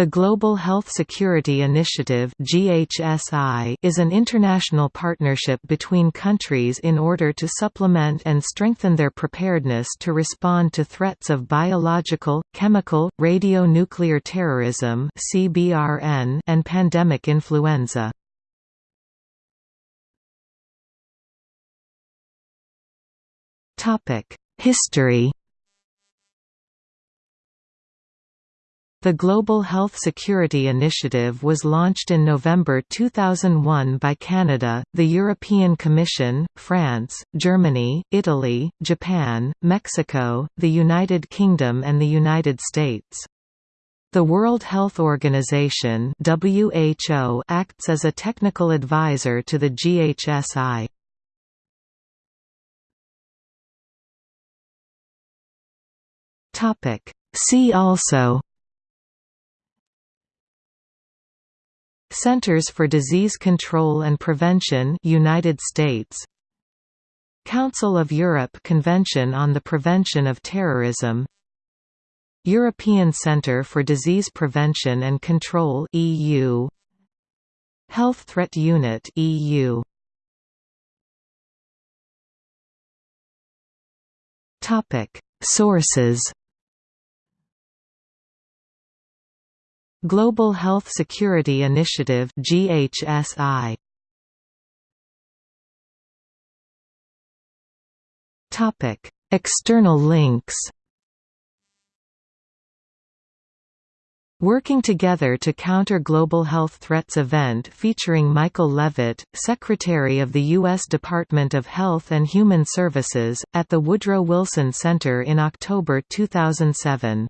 The Global Health Security Initiative is an international partnership between countries in order to supplement and strengthen their preparedness to respond to threats of biological, chemical, radionuclear terrorism and pandemic influenza. History The Global Health Security Initiative was launched in November 2001 by Canada, the European Commission, France, Germany, Italy, Japan, Mexico, the United Kingdom and the United States. The World Health Organization WHO acts as a technical advisor to the GHSI. See also Centers for Disease Control and Prevention United States. Council of Europe Convention on the Prevention of Terrorism. European Centre for Disease Prevention and Control EU Health Threat Unit EU Topic. Sources Global Health Security Initiative GHSI Topic. External links Working Together to Counter Global Health Threats event featuring Michael Leavitt, Secretary of the U.S. Department of Health and Human Services, at the Woodrow Wilson Center in October 2007